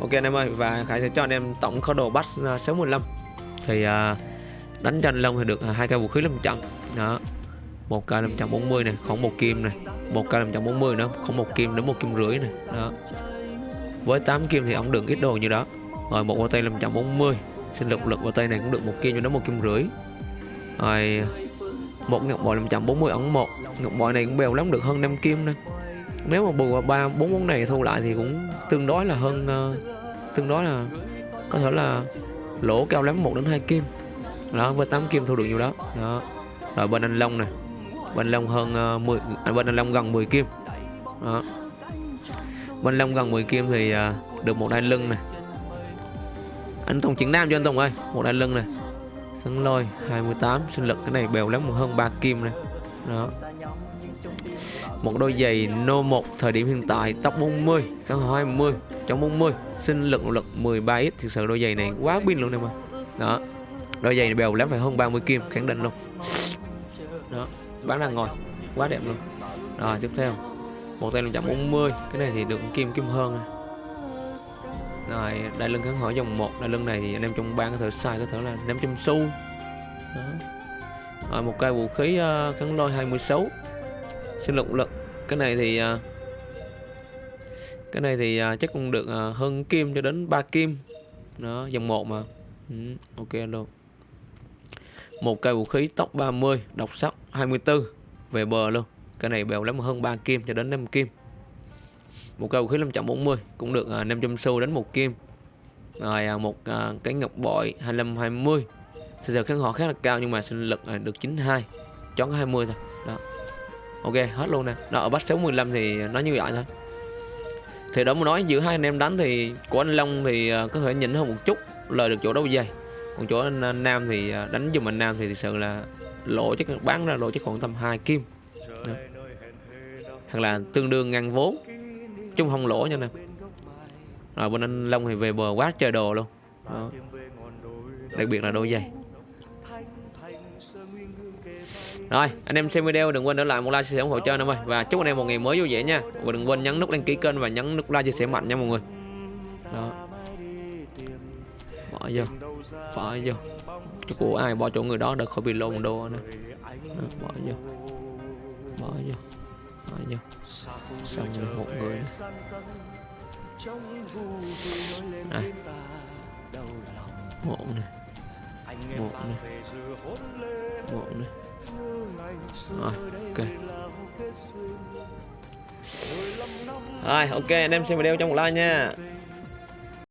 ok anh em ơi và khải sẽ cho anh em tổng kho đồ bắt à, số 15 thì à, đánh cho anh long thì được à, hai cây vũ khí 500 đó một cây 540 này khoảng một kim này. Một cây 540 nữa khoảng một kim đến một kim rưỡi này. Đó. Với 8 kim thì ông được ít đồ như đó. Rồi một bao tay 540 sinh lực lực bao tay này cũng được một kim cho đến một kim rưỡi. Rồi một ngọc bội 540 ấn một. Ngọc bội này cũng bèo lắm được hơn 5 kim nữa nếu mà bù ba bốn món này thu lại thì cũng tương đối là hơn uh, tương đối là có thể là lỗ cao lắm một đến hai kim. Đó với 8 kim thu được nhiều đó. Đó. Rồi bên anh long này bên long hơn ờ, uh, 10 à, bên anh long gần 10 kim. Đó. Bên long gần 10 kim thì uh, được một đai lưng này anh Tùng chuyển nam cho anh Tùng ơi. Một đai lưng này thắng lôi 28 sinh lực cái này bèo lắm hơn 3 kim này đó một đôi giày No 1 thời điểm hiện tại tóc 40 cân 20 trong 40 sinh lực lực 13x thực sự đôi giày này quá pin luôn em ơi. Đó đôi giày này bèo lắm phải hơn 30 kim khẳng định luôn. Đó bán đang ngồi quá đẹp luôn. Rồi tiếp theo. Một tay 540 cái này thì được kim kim hơn. Này. rồi đai lưng kháng hỏi dòng 1 đai lưng này thì anh em trong bán có thể sai có thể là 500 xu đó. Rồi một cây vũ khí uh, kháng lôi 26 sinh lực lực cái này thì à, cái này thì à, chắc cũng được à, hơn kim cho đến 3 kim. Nó dòng 1 mà. Ừ, ok luôn một cây vũ khí tốc 30 độc sắc 24 về bờ luôn. Cái này bèo lắm hơn 3 kim cho đến 5 kim. Một cây vũ khí 540 cũng được 500 xu đến một kim. Rồi một cái ngọc bội 25 20 Thực sự kháng họ khá là cao nhưng mà sinh lực được 92 chón 20 thôi. Đó ok hết luôn nè. Đó ở bắt số 15 thì nó như vậy thôi. Thì đó muốn nói giữa hai anh em đánh thì của anh Long thì à, có thể nhỉnh hơn một chút lời được chỗ đấu dây. Còn chỗ anh, à, Nam thì à, đánh dùm anh Nam thì thực sự là lỗ chắc bán ra lỗ chắc khoảng tầm 2 kim. Đó. hoặc là tương đương ngăn vốn. Chung không lỗ nha nè. Rồi bên anh Long thì về bờ quá trời đồ luôn. Đó. đặc biệt là đôi giày rồi anh em xem video đừng quên để lại một like chia sẻ ủng hộ cho anh em ơi. Và chúc anh em một ngày mới vui vẻ nha. Và đừng quên nhấn nút đăng ký kênh và nhấn nút like chia sẻ mạnh nha mọi người. Đó. Bỏ vô bỏ vô. Chỗ của ai bỏ chỗ người đó được khỏi bị lôn đồ nữa. Đó, bỏ vô. Bỏ vô bỏ vô. Xong rồi một người này một này một này một này rồi ok rồi ok anh em xem video trong một like nha